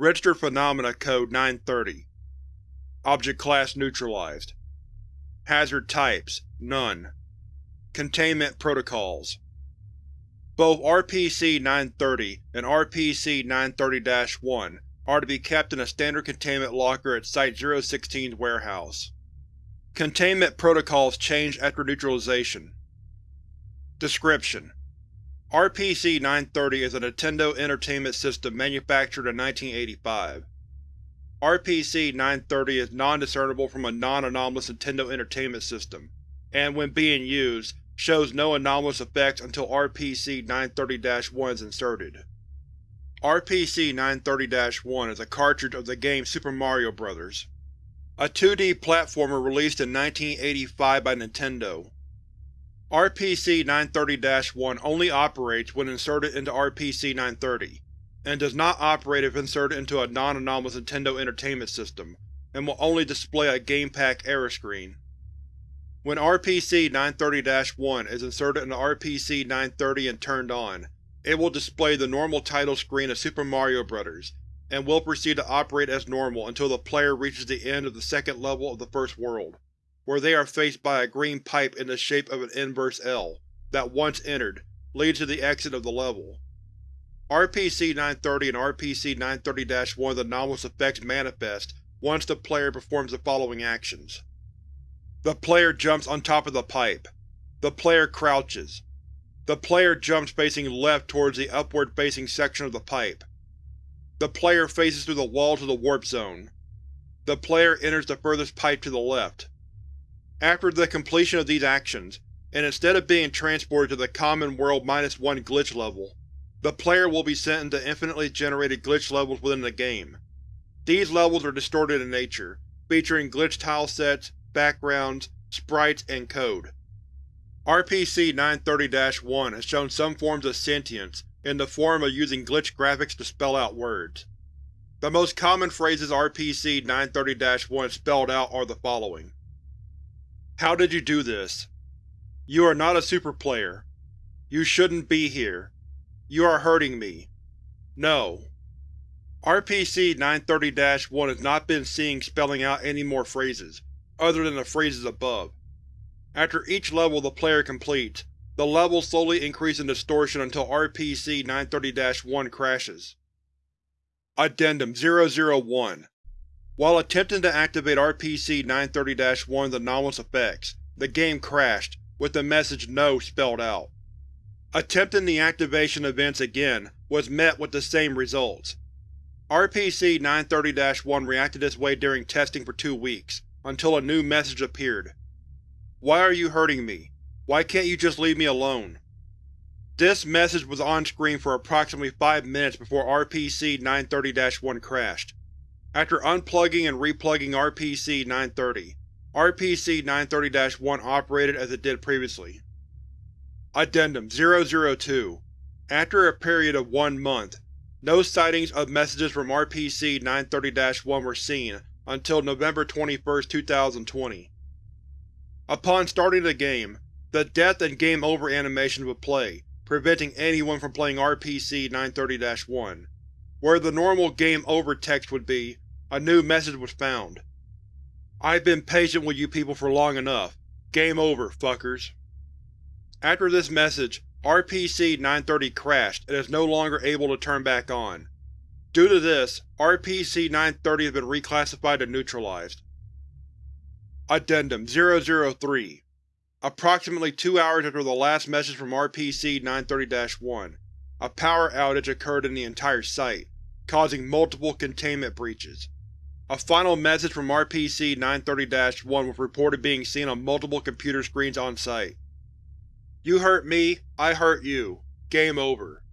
Registered Phenomena Code 930 Object Class neutralized. Hazard Types None. Containment Protocols Both RPC-930 and RPC-930-1 are to be kept in a standard containment locker at Site-016's warehouse. Containment protocols change after neutralization. Description: RPC-930 is a Nintendo Entertainment System manufactured in 1985. RPC-930 is non-discernible from a non-anomalous Nintendo Entertainment System, and when being used, shows no anomalous effects until RPC-930-1 is inserted. RPC-930-1 is a cartridge of the game Super Mario Bros. A 2D platformer released in 1985 by Nintendo. RPC-930-1 only operates when inserted into RPC-930, and does not operate if inserted into a non-anomalous Nintendo Entertainment System, and will only display a GamePak error screen. When RPC-930-1 is inserted into RPC-930 and turned on, it will display the normal title screen of Super Mario Bros., and will proceed to operate as normal until the player reaches the end of the second level of the first world, where they are faced by a green pipe in the shape of an inverse L, that once entered, leads to the exit of the level. RPC-930 and RPC-930-1's anomalous effects manifest once the player performs the following actions. The player jumps on top of the pipe. The player crouches. The player jumps facing left towards the upward-facing section of the pipe. The player faces through the wall to the warp zone. The player enters the furthest pipe to the left. After the completion of these actions, and instead of being transported to the Common World 1 glitch level, the player will be sent into infinitely generated glitch levels within the game. These levels are distorted in nature, featuring glitch tile sets, backgrounds, sprites, and code. RPC-930-1 has shown some forms of sentience in the form of using glitch graphics to spell out words. The most common phrases RPC-930-1 spelled out are the following. How did you do this? You are not a super player. You shouldn't be here. You are hurting me. No. RPC-930-1 has not been seen spelling out any more phrases, other than the phrases above. After each level the player completes, the levels slowly increase in distortion until RPC-930-1 crashes. Addendum 001 While attempting to activate RPC-930-1's anomalous effects, the game crashed, with the message NO spelled out. Attempting the activation events again was met with the same results. RPC-930-1 reacted this way during testing for two weeks, until a new message appeared. Why are you hurting me? Why can't you just leave me alone? This message was on screen for approximately 5 minutes before RPC-930-1 crashed. After unplugging and replugging RPC-930, RPC-930-1 operated as it did previously. Addendum 002 After a period of one month, no sightings of messages from RPC-930-1 were seen until November 21, 2020. Upon starting the game, the Death and Game Over animation would play, preventing anyone from playing RPC-930-1. Where the normal Game Over text would be, a new message was found. I've been patient with you people for long enough. Game over, fuckers. After this message, RPC-930 crashed and is no longer able to turn back on. Due to this, RPC-930 has been reclassified and neutralized. Addendum 003 Approximately two hours after the last message from RPC-930-1, a power outage occurred in the entire site, causing multiple containment breaches. A final message from RPC-930-1 was reported being seen on multiple computer screens on site. You hurt me, I hurt you. Game over.